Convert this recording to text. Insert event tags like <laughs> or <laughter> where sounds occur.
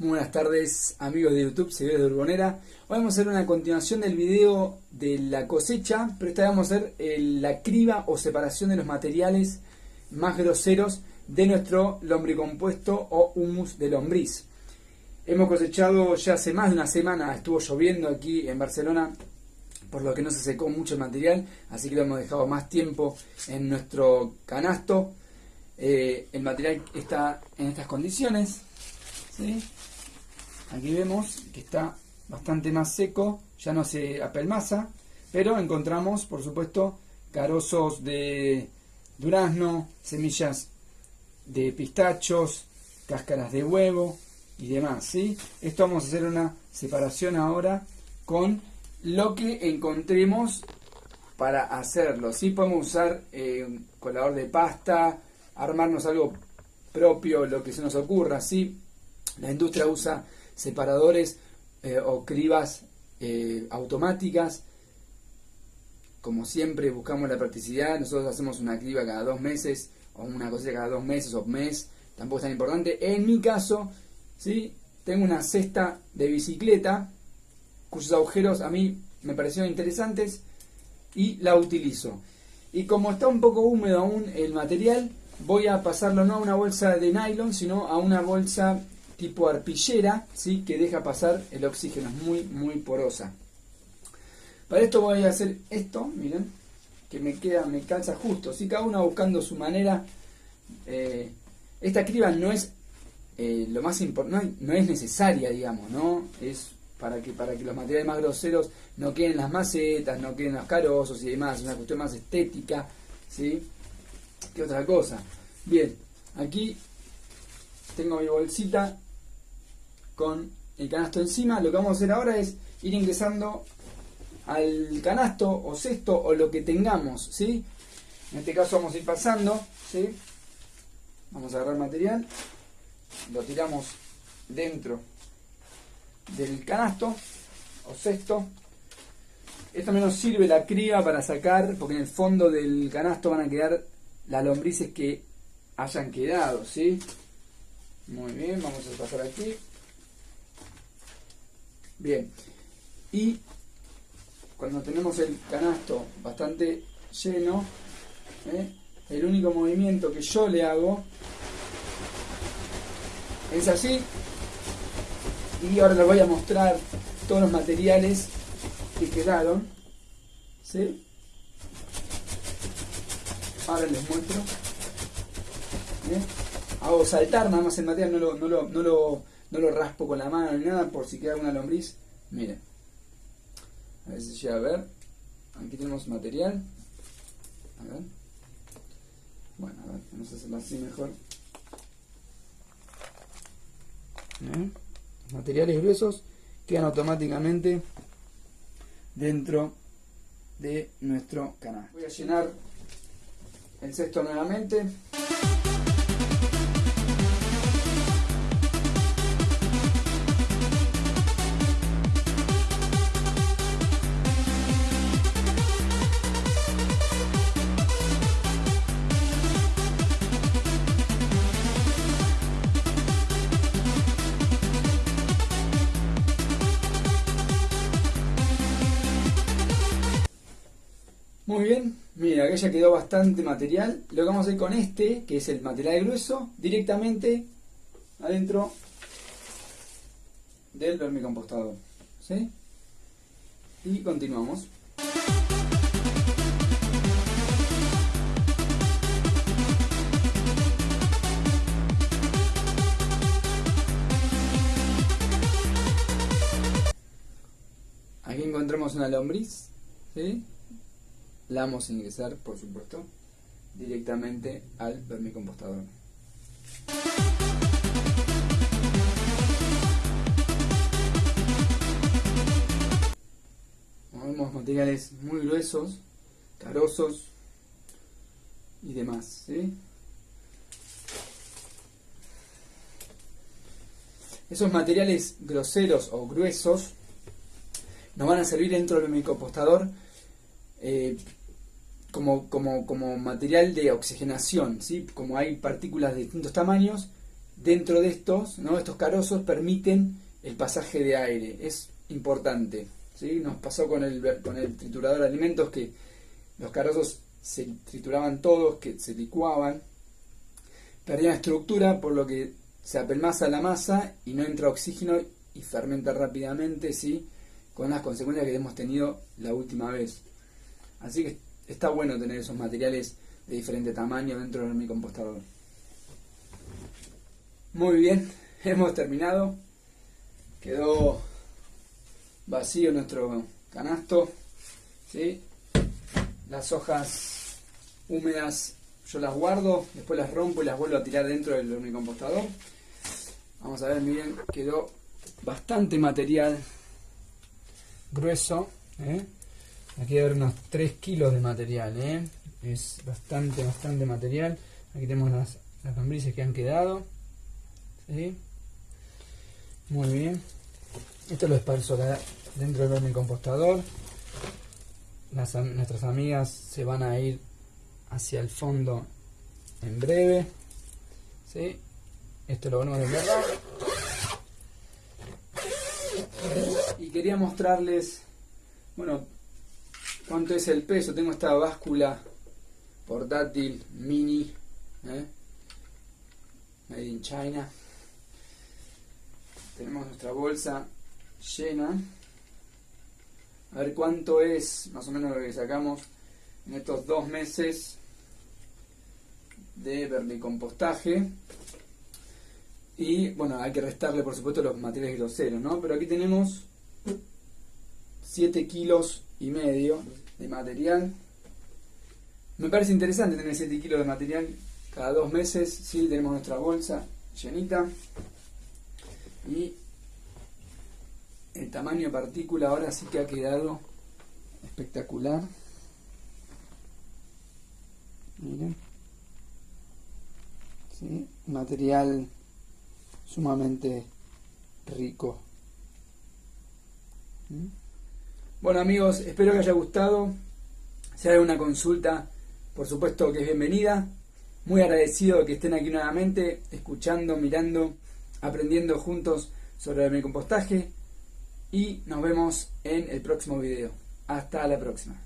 Muy buenas tardes amigos de YouTube, seguidores de Urbonera. Hoy vamos a hacer una continuación del video de la cosecha, pero esta vez vamos a hacer la criba o separación de los materiales más groseros de nuestro lombricompuesto o humus de lombriz. Hemos cosechado ya hace más de una semana, estuvo lloviendo aquí en Barcelona, por lo que no se secó mucho el material, así que lo hemos dejado más tiempo en nuestro canasto. Eh, el material está en estas condiciones. Aquí vemos que está bastante más seco, ya no se apelmaza, pero encontramos, por supuesto, carozos de durazno, semillas de pistachos, cáscaras de huevo y demás. ¿sí? Esto vamos a hacer una separación ahora con lo que encontremos para hacerlo. Sí podemos usar eh, un colador de pasta, armarnos algo propio, lo que se nos ocurra. ¿sí? La industria usa separadores eh, o cribas eh, automáticas. Como siempre buscamos la practicidad, nosotros hacemos una criba cada dos meses o una cosilla cada dos meses o mes, tampoco es tan importante. En mi caso, ¿sí? tengo una cesta de bicicleta cuyos agujeros a mí me parecieron interesantes y la utilizo. Y como está un poco húmedo aún el material, voy a pasarlo no a una bolsa de nylon, sino a una bolsa tipo arpillera, ¿sí? que deja pasar el oxígeno, es muy, muy porosa. Para esto voy a hacer esto, miren, que me queda, me calza justo, ¿sí? cada uno buscando su manera. Eh, esta criba no es eh, lo más importante, no, es necesaria, digamos, ¿no? Es para que, para que los materiales más groseros no queden las macetas, no queden los carozos y demás, es una cuestión más estética, ¿sí? Que otra cosa. Bien, aquí tengo mi bolsita con el canasto encima, lo que vamos a hacer ahora es ir ingresando al canasto o cesto o lo que tengamos, ¿sí? En este caso vamos a ir pasando, ¿sí? Vamos a agarrar material, lo tiramos dentro del canasto o cesto. Esto menos sirve la cría para sacar, porque en el fondo del canasto van a quedar las lombrices que hayan quedado, ¿sí? Muy bien, vamos a pasar aquí. Bien. Y cuando tenemos el canasto bastante lleno, ¿eh? el único movimiento que yo le hago es así. Y ahora les voy a mostrar todos los materiales que quedaron. ¿Sí? Ahora les muestro. ¿eh? Hago saltar nada más el material, no lo, no lo, no lo no lo raspo con la mano ni nada por si queda una lombriz. Miren. A ver si llega a ver. Aquí tenemos material. A ver. Bueno, a ver, vamos a hacerlo así mejor. ¿Eh? Materiales gruesos quedan automáticamente dentro de nuestro canal. Voy a llenar el cesto nuevamente. Muy bien, mira, que ya quedó bastante material. Lo que vamos a hacer con este, que es el material grueso, directamente adentro del vermicompostador. ¿Sí? Y continuamos. Aquí encontramos una lombriz, ¿sí? La vamos a ingresar, por supuesto, directamente al vermicompostador. Vemos materiales muy gruesos, carosos y demás. Esos materiales groseros o gruesos nos van a servir dentro del vermicompostador eh, como, material de oxigenación, ¿sí? como hay partículas de distintos tamaños, dentro de estos, ¿no? estos carozos permiten el pasaje de aire. Es importante. ¿sí? Nos pasó con el, con el triturador de alimentos que los carozos se trituraban todos, que se licuaban, perdían estructura, por lo que se apelmaza la masa y no entra oxígeno y fermenta rápidamente, ¿sí? con las consecuencias que hemos tenido la última vez. Así que está bueno tener esos materiales de diferente tamaño dentro de mi compostador. Muy bien, <laughs> hemos terminado. Quedó vacío nuestro canasto. ¿sí? Las hojas húmedas yo las guardo, después las rompo y las vuelvo a tirar dentro del compostador. Vamos a ver, miren, quedó bastante material grueso. ¿eh? Aquí hay unos 3 kilos de material. ¿eh? Es bastante, bastante material. Aquí tenemos las, las que han quedado. Muy bien. Esto lo esparzo dentro del compostador. nuestras amigas se van a ir hacia el fondo en breve. ¿sí? Esto lo vamos a verdad Y quería mostrarles, bueno, cuánto es el peso. Tengo esta báscula portátil mini, ¿eh? made in China. Tenemos nuestra bolsa llena. A ver cuánto es más o menos lo que sacamos en estos dos meses de vermicompostaje. Y bueno, hay que restarle por supuesto los materiales groseros, ¿no? Pero aquí tenemos 7 kilos y medio de material. Me parece interesante tener 7 kilos de material cada dos meses. Sí, tenemos nuestra bolsa llenita. Y el tamaño de partícula ahora sí que ha quedado espectacular. Miren. ¿Sí? Material sumamente rico. ¿Mm? Bueno amigos, espero que haya gustado. Si hay una consulta, por supuesto que es bienvenida. Muy agradecido de que estén aquí nuevamente, escuchando, mirando, aprendiendo juntos sobre el compostaje. Y nos vemos en el próximo video. Hasta la próxima.